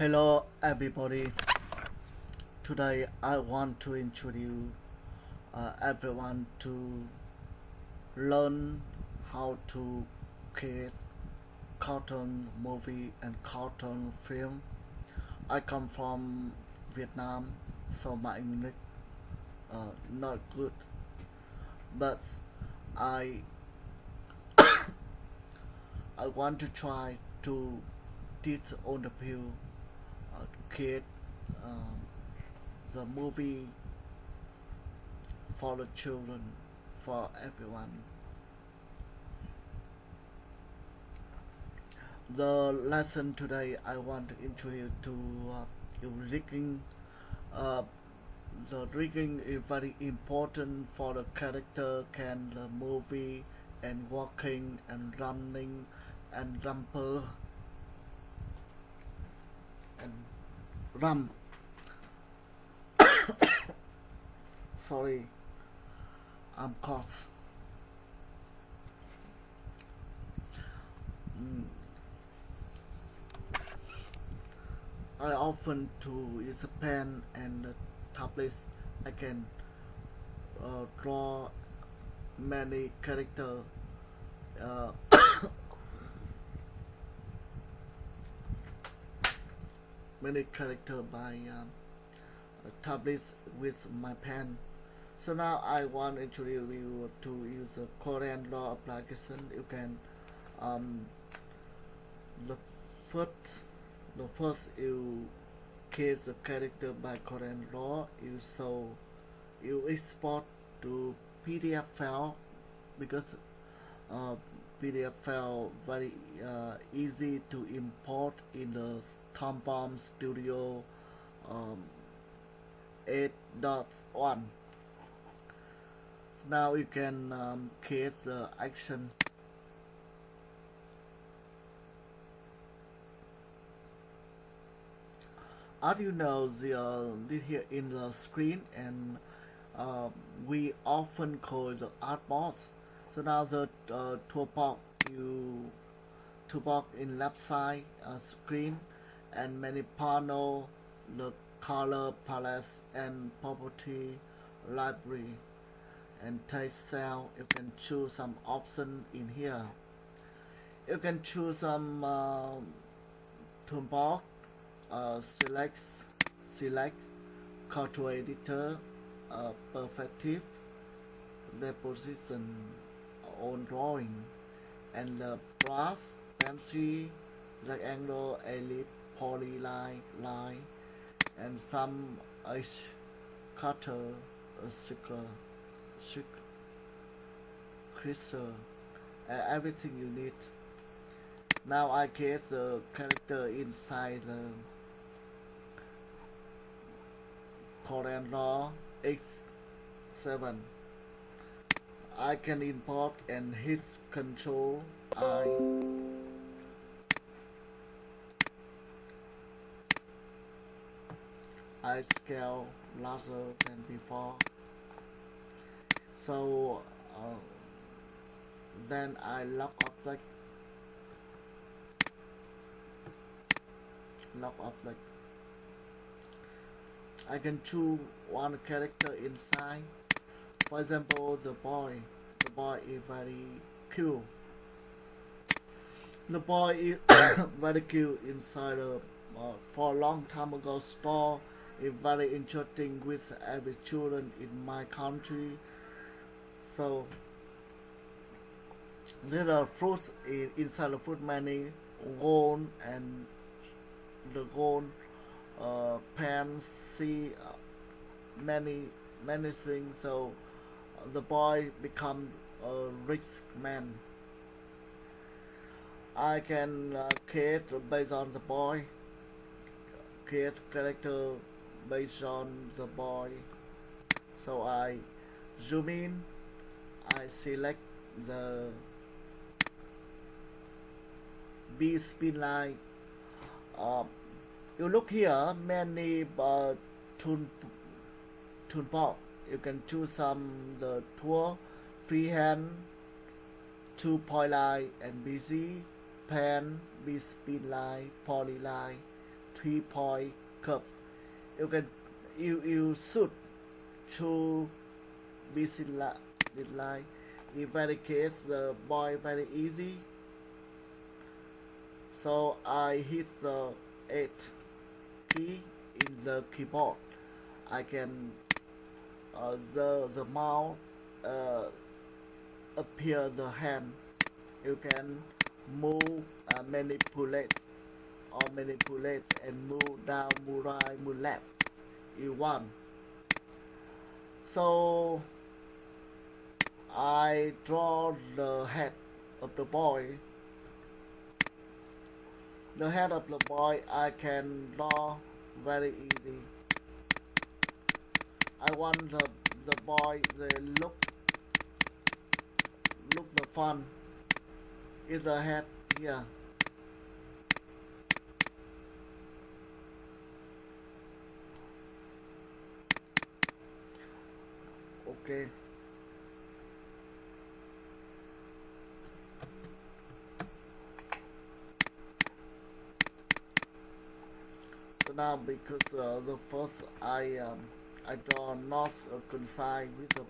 Hello everybody. Today I want to introduce uh, everyone to learn how to create cartoon movie and cartoon film. I come from Vietnam, so my English uh, not good, but I I want to try to teach all the people create um, the movie for the children, for everyone. The lesson today I want to introduce to uh, you rigging. Uh, the rigging is very important for the character can the movie and walking and running and rumper and rum sorry. I'm cough. Mm. I often to use a pen and a tablet. I can uh, draw many character uh, many character by um, tablets with my pen. So now I want to introduce you to use the CorelDRAW application. You can um, the first the first you create the character by CorelDRAW you so you export to PDF file because uh, PDF file very uh, easy to import in the Toon Boom Studio um, 8.1 now you can um, create the action. As you know the uh, here in the screen and uh, we often call the art box. So now the uh, toolbox you toolbox in left side uh, screen and many panel the color palette and property library. And text cell you can choose some option in here. You can choose some uh, toolbox uh, select select control editor uh, perspective deposition on drawing. And the brush pencil rectangle ellipse polyline line and some edge cutter crystal uh, everything you need. Now I get the character inside the CorelDRAW X7 I can import and hit control I I scale larger than before. So uh, then I lock object lock object I can choose one character inside. For example the boy. The boy is very cute the boy is very cute inside a uh, for a long time ago store is very interesting with every children in my country. So there are fruits in, inside the fruit many gold and the gold uh, pen see uh, many many things. So uh, the boy become a rich man. I can uh, create based on the boy create character based on the boy. So I zoom in I select the B spin line. Uh, you look here many uh, tool toolbox you can choose some the tool freehand two point line and Bezier pen B spin line polyline three point curve. You can you you shoot through busy li- this line. In very case the boy very easy. So I hit the eight key in the keyboard. I can uh, the the mouse uh, appear the hand. You can move uh, manipulate or manipulate and move down, move right, move left. You want. So I draw the head of the boy. The head of the boy I can draw very easy. I want the the boy the look look the fun is the head here. Okay. So now because uh, the first I um, I draw not uh, coincide with the,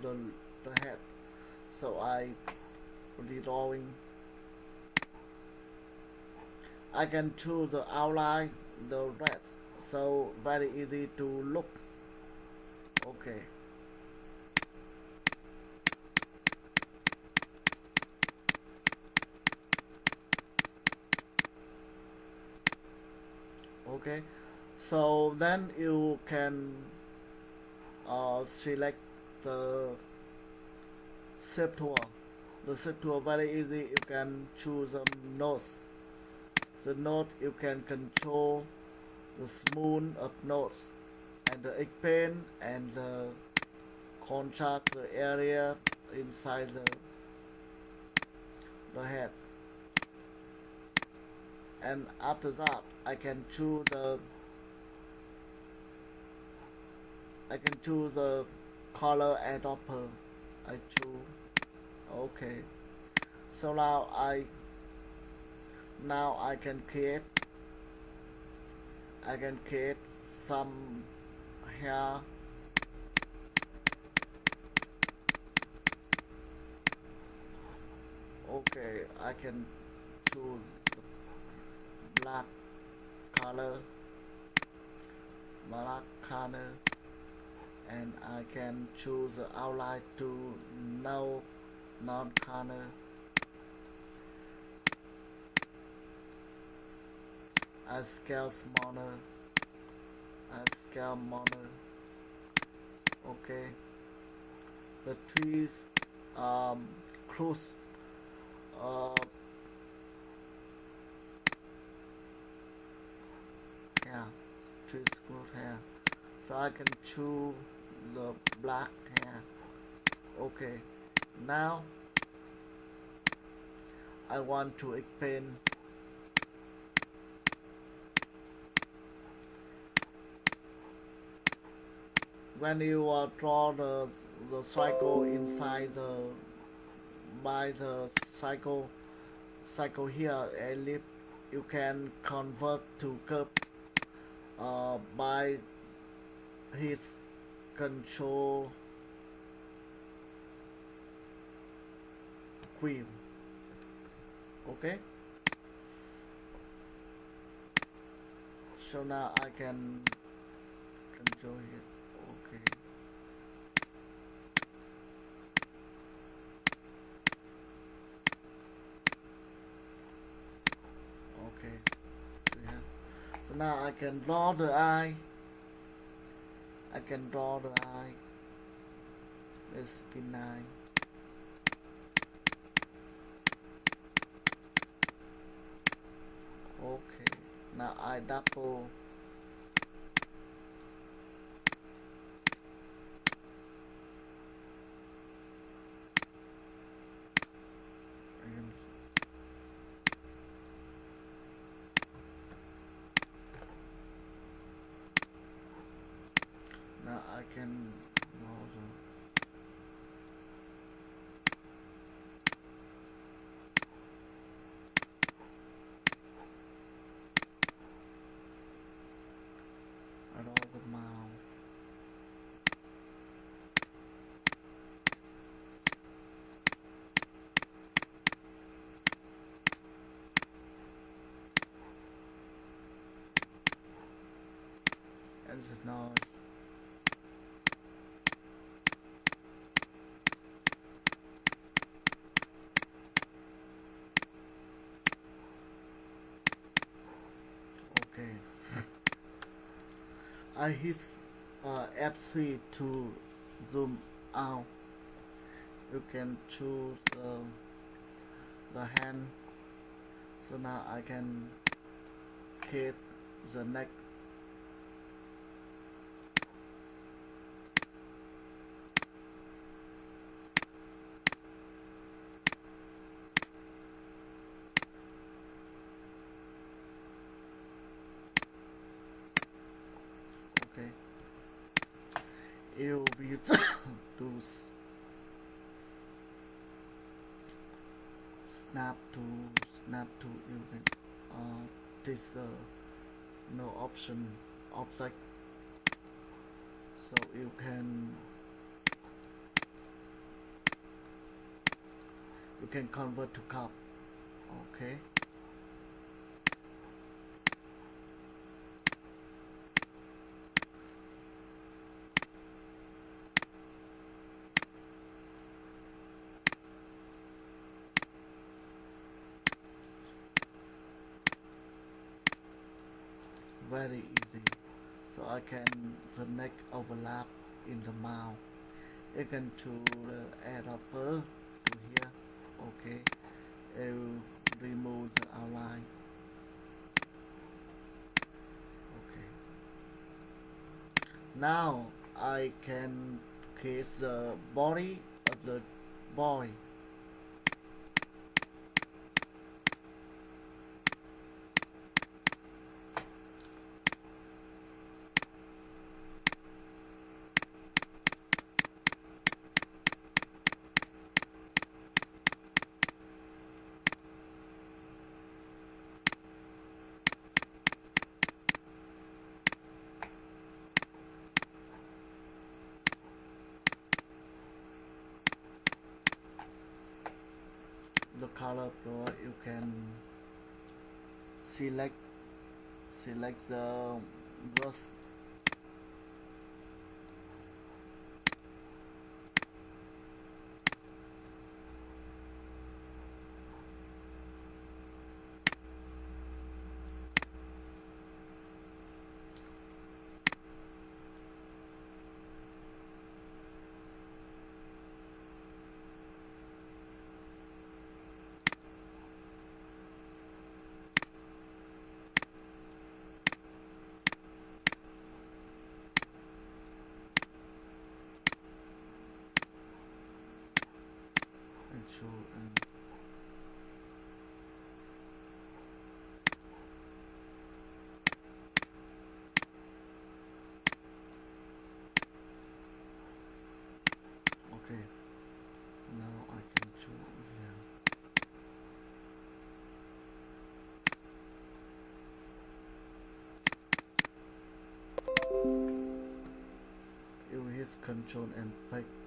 the the head, so I redrawing. I can choose the outline, the rest, so very easy to look. Okay. Okay? So then you can uh, select the shape tool the shape tool very easy. You can choose a nodes the node you can control the smooth of nodes and the expand and the contract the area inside the the head and after that I can choose the I can choose the color and upper I choose okay. So now I now I can create I can create some hair. Okay I can choose black color black color and I can choose the outline to no non color I scale smaller I scale smaller okay. The trees um close uh yeah trees close hair so I can choose the black hair. Okay. Now I want to expand when you uh, draw the the cycle inside the by the cycle cycle here if you can convert to curve uh, by his control queen. Okay? So now I can control it okay. Okay. So now I can draw the eye I can draw the eye. Be nine okay. Now I double and now I can draw the noise okay I hit uh, F3 to zoom out. You can choose the hand. So now I can hit the neck okay you will to s- snap to to you can uh, this uh, no option object so you can you can convert to cup okay very easy. So I can the neck overlap in the mouth. You can to the add upper to here okay. You remove the outline. Okay. Now I can create the body of the boy the color floor you can select select the brush and show and okay now I can show here you hit control and pick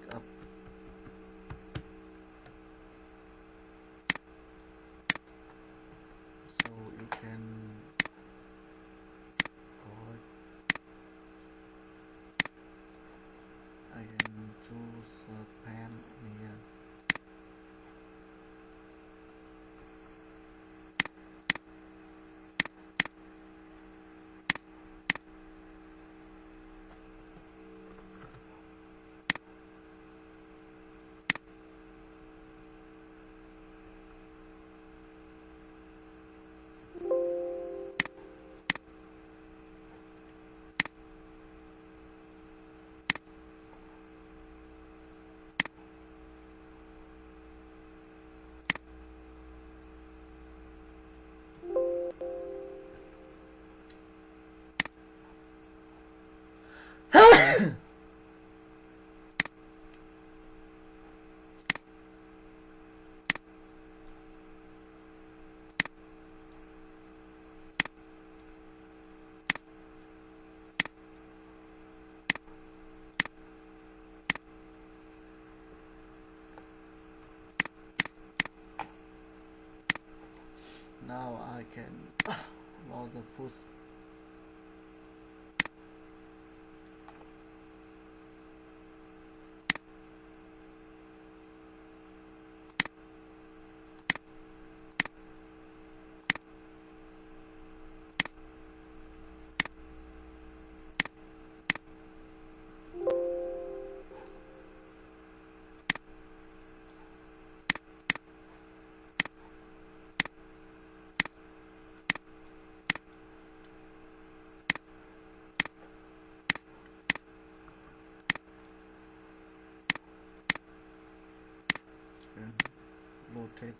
rotate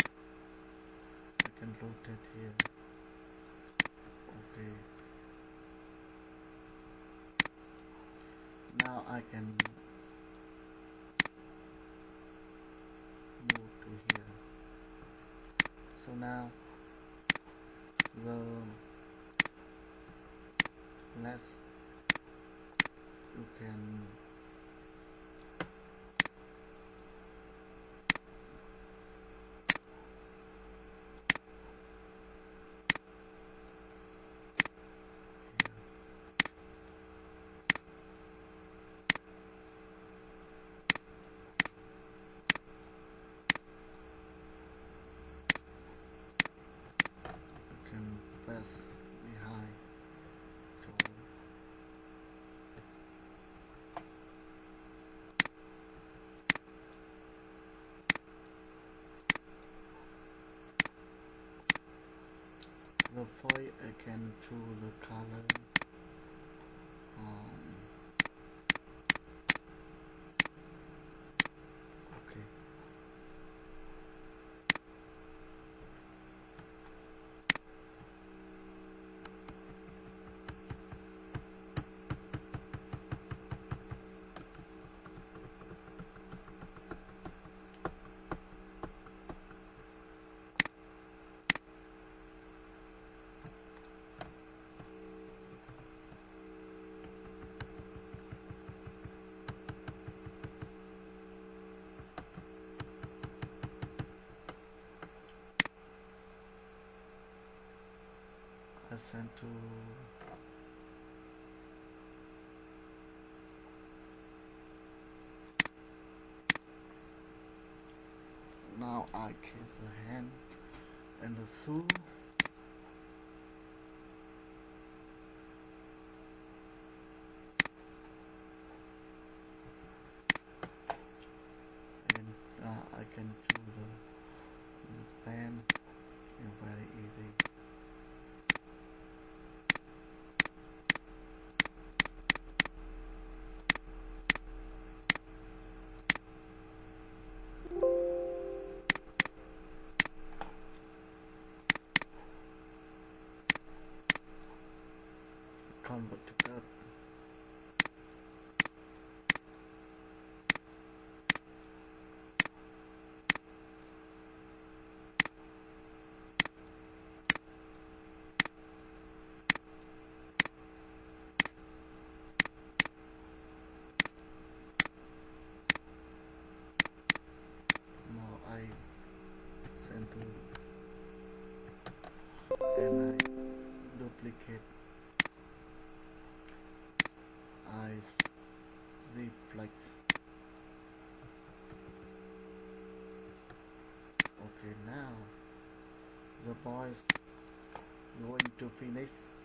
I can rotate here. Okay. Now I can move to here. So now the less you can I can choose the color um, okay I sent to now I kiss the hand and the shoe and uh, I can choose the, the pen and very easy convert to that now I send to and I duplicate eyes z flex okay now the boys going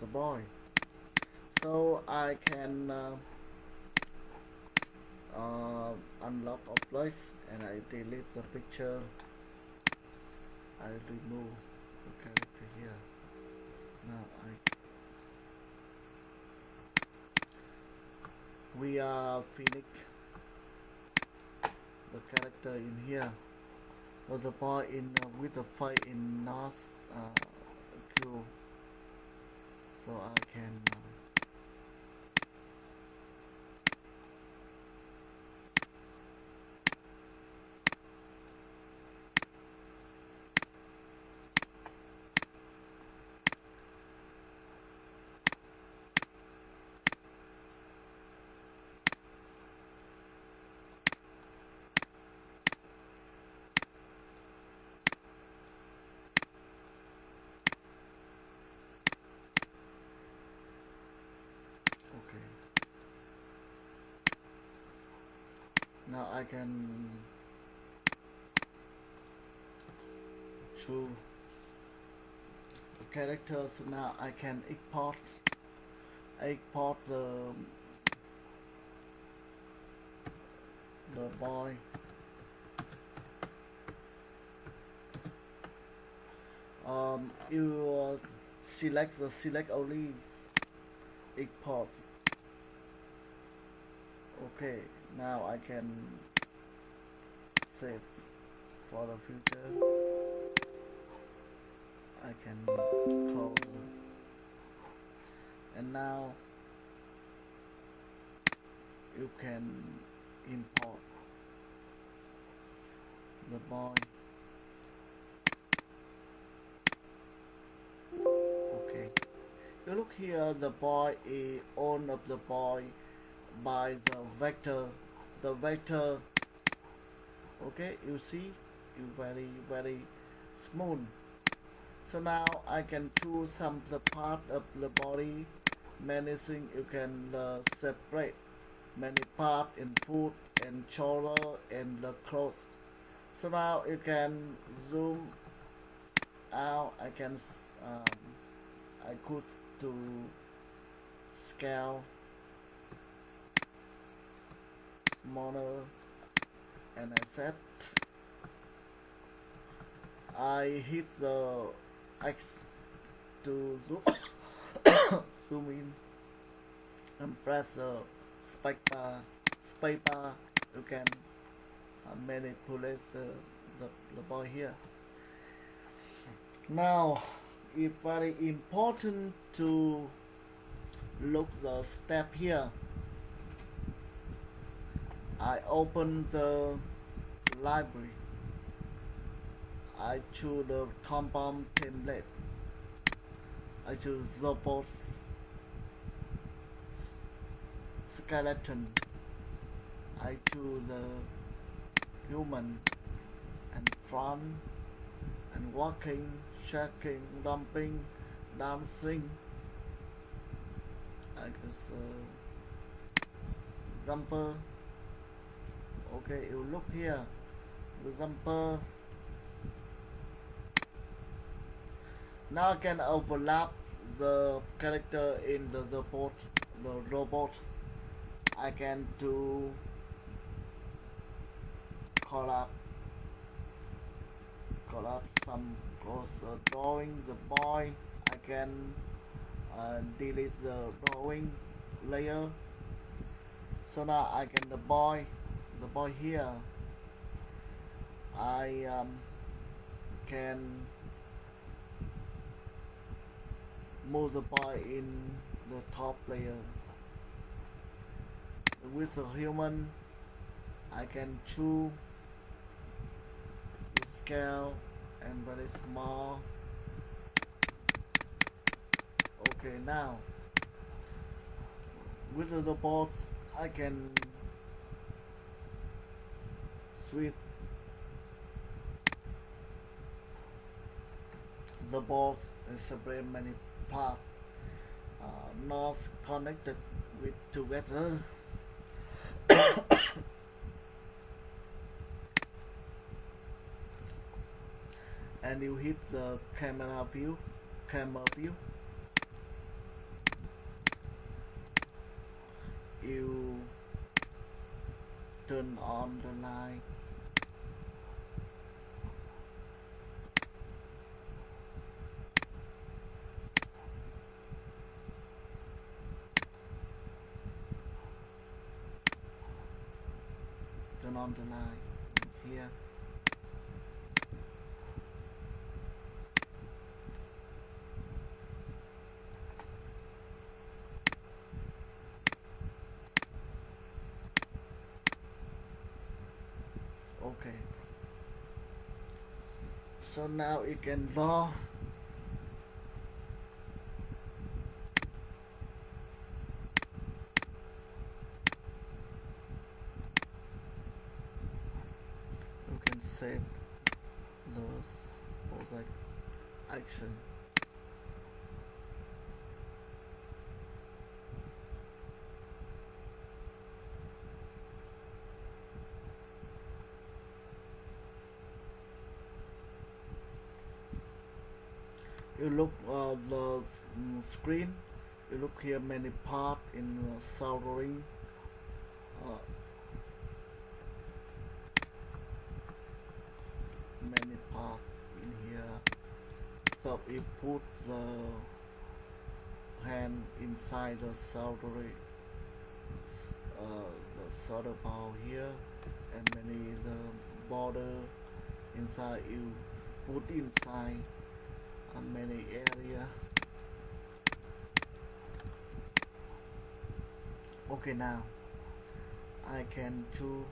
the, boy. So I can uh, uh, unlock all place and I delete the picture. I remove the character here. Now I we are finished the character in here was the boy in uh, with the fight in North uh, so I can uh, okay now I can the characters now I can export export the the boy. Um you uh, select the select only export okay now I can save for the future. I can close and now you can import the boy. Okay. You look here the boy is own of the boy by the vector the vector okay you see you very very smooth. So now I can choose some the part of the body many things you can uh, separate. Many part in food and shoulder and the clothes so now you can zoom out. I can um, I could to scale smaller and I set. I hit the X to zoom, zoom in and press the space bar. You can uh, manipulate the, the, the boy here. Now it's very important to look the step here I open the library. I choose the compound template. I choose robot skeleton. I choose the human and front and walking shaking jumping dancing. I guess uh, jumper okay you look here. The jumper now I can overlap the character in the robot the robot. I can do collab collab some close uh, drawing the boy. I can uh, delete the drawing layer. So now I can the boy the boy here I um, can move the boy in the top layer. With the human I can choose the scale and very small. Okay now with the robots I can switch the balls and separate many parts uh, not connected with together. And you hit the camera view camera view. You turn on the light here okay. So now you can draw you can save those project action you look uh, the mm, screen. You look here many part in uh, soldering uh, many part in here so we put the hand inside the soldering s- uh, the solder ball here and many the border inside you put inside uh, many area. Okay now I can choose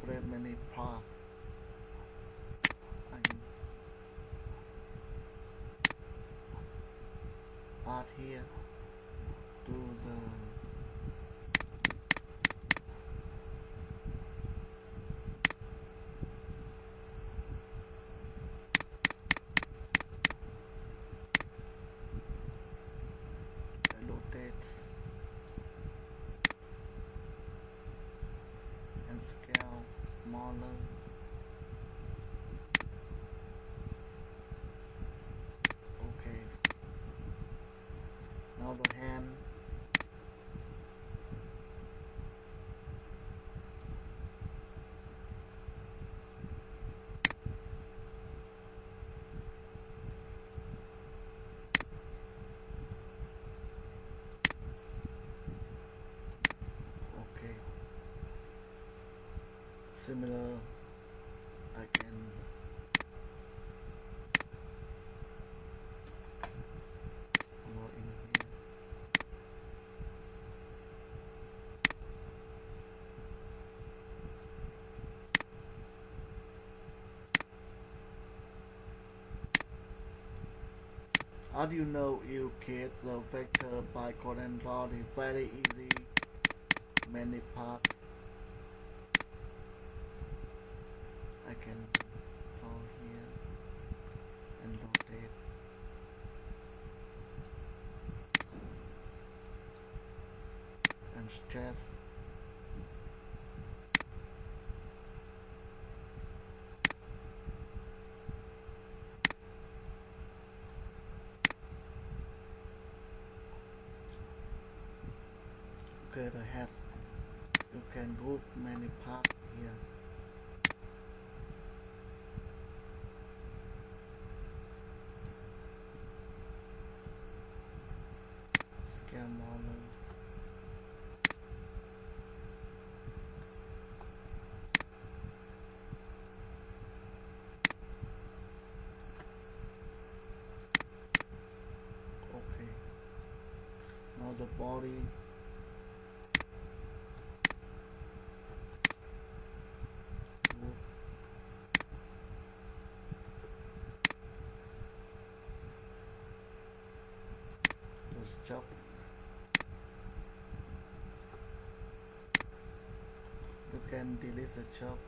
separate many parts And part here similar. I can How do you know you create the vector by Gordon Law is very easy. Many parts I can draw here and rotate okay the head you can group many parts here scale model okay the body Let's chop. You can delete the chop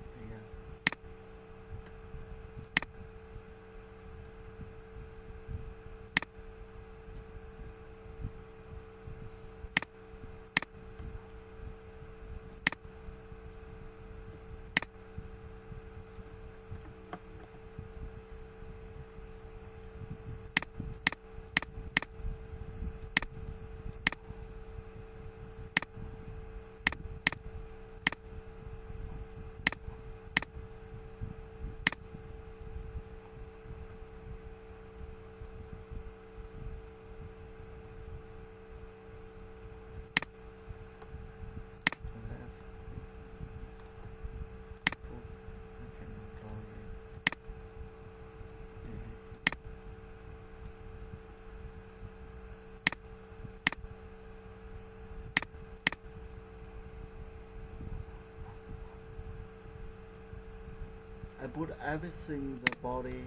here. put everything the body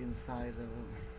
inside the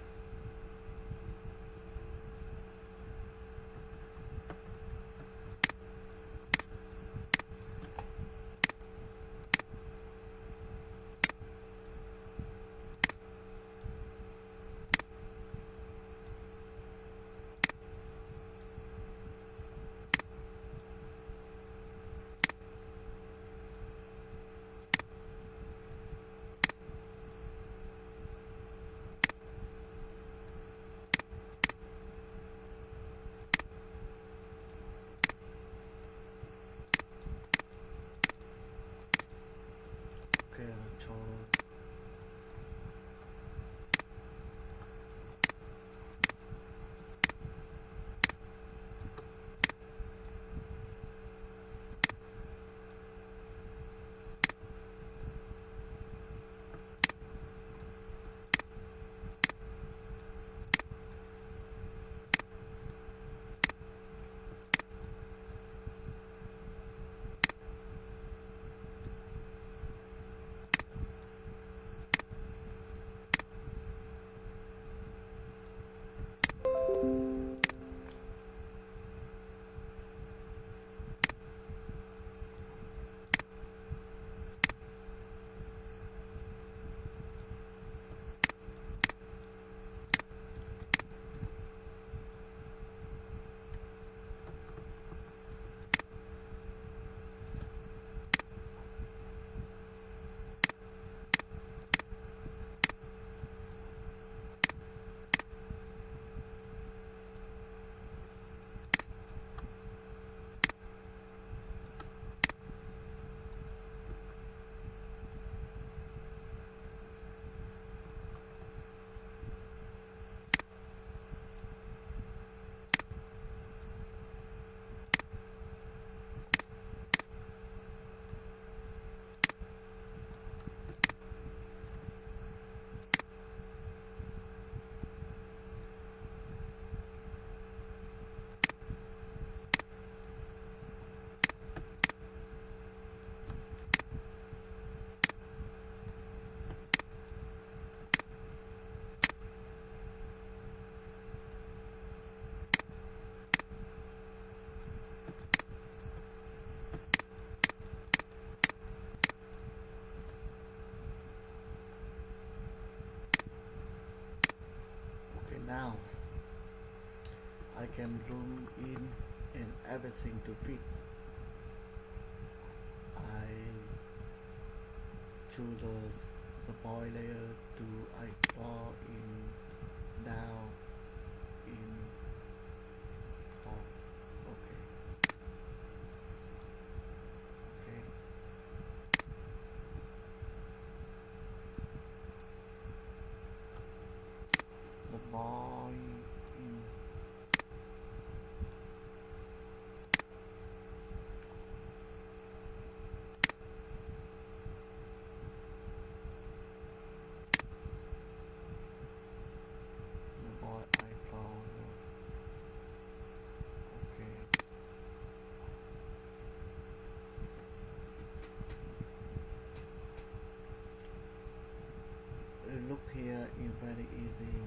can zoom in and everything to fit. I choose the spoil layer to I draw in down in top okay okay the boy in the boy I draw okay Uh, look here is very easy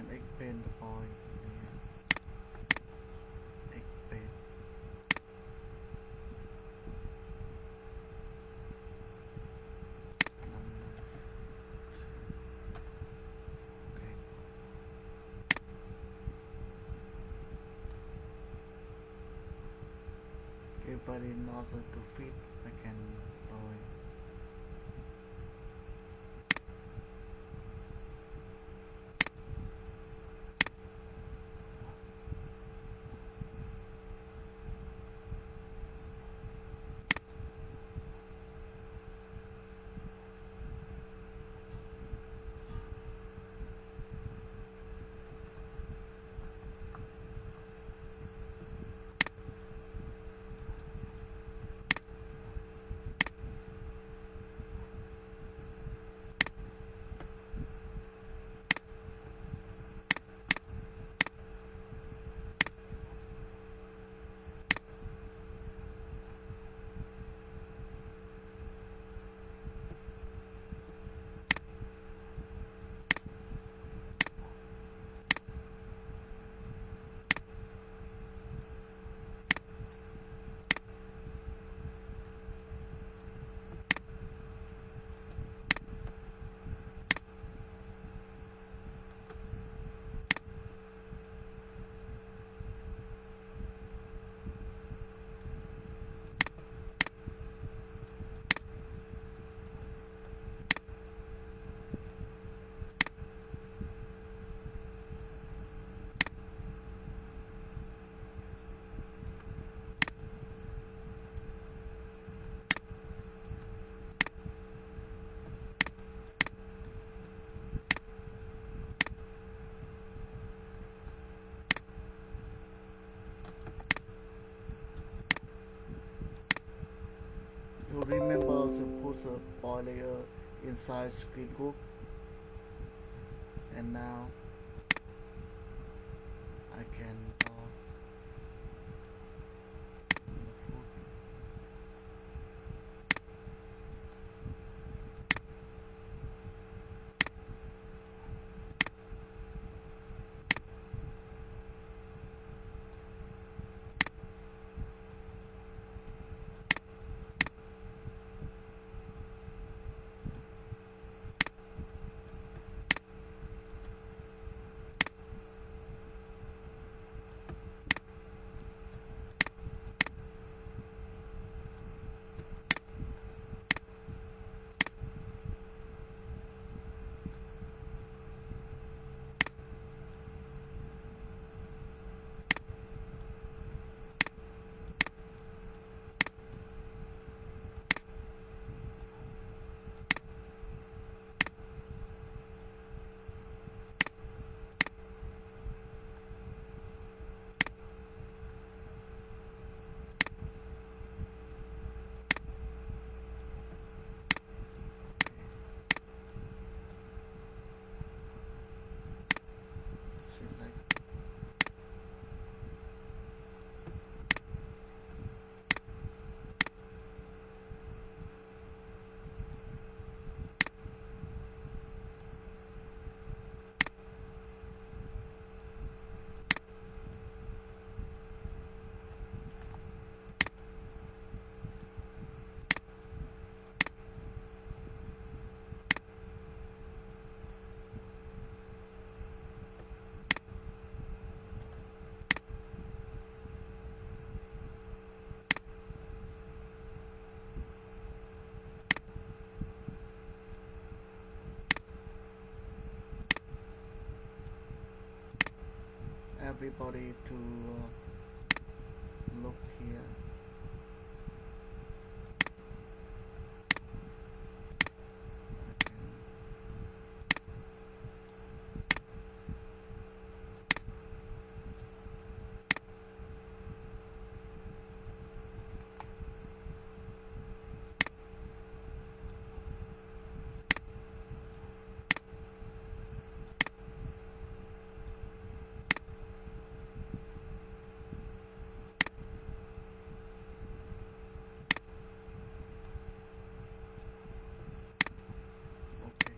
I can expand the point expand number okay. If I did and put the oil layer inside screen group and now everybody to uh, look here okay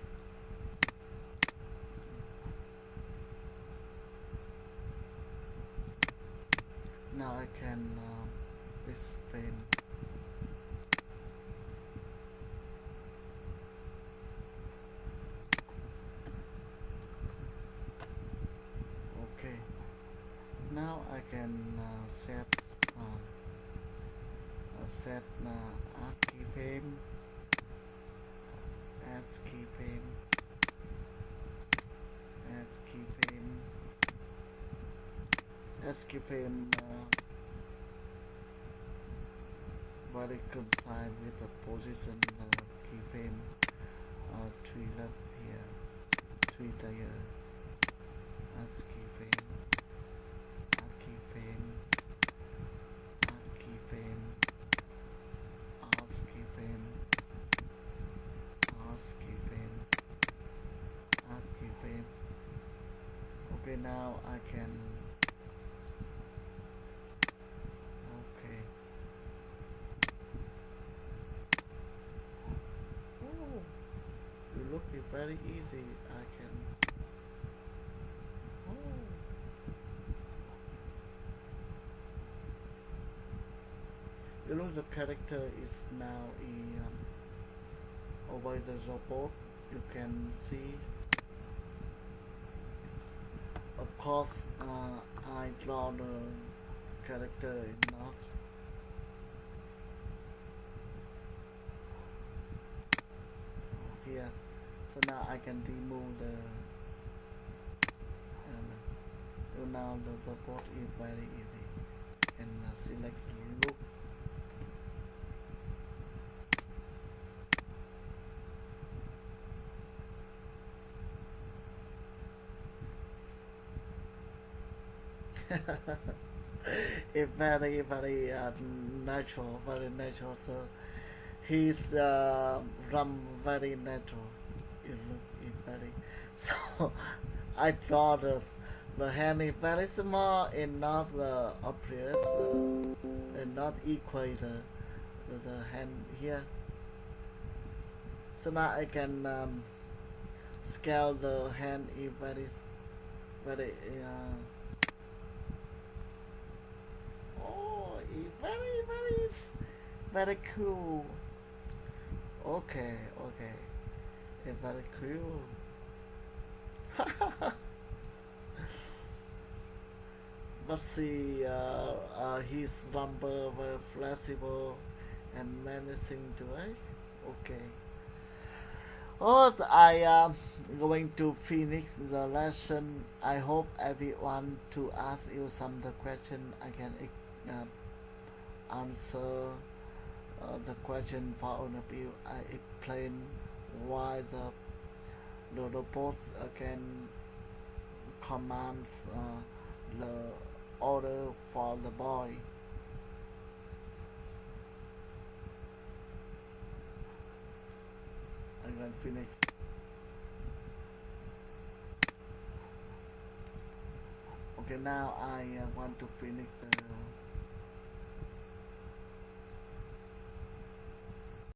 now I can um, explain okay. Now I can uh, set um, uh, set uh, art keyframe add keyframe add keyframe add keyframe very coincide with the position uh, keyframe uh, three left here three layer add keyframe add keyframe add keyframe add keyframe ask keyframe add keyframe okay now I can okay oh you look it very easy I can oh the character is now in um, over the robot you can see. Of course uh, I draw the character not here so now I can remove the um, so now the robot is very easy. And uh, select look it's very very uh, natural very natural so He's uh, run very natural. You look it very so. I draw the the hand is very small and not the obvious uh, and not equal the, the the hand here. So now I can um, scale the hand in very very uh, oh it's very very very cool okay okay it's very cool but see uh, uh, his number were flexible and menacing to it okay Oh, I am going to finish the lesson. I hope everyone to ask you some the question. I can uh, answer uh, the question for you. I explain why the the robot uh, can commands uh, the order for the boy. I'm going to finish. Okay, now I uh, want to finish the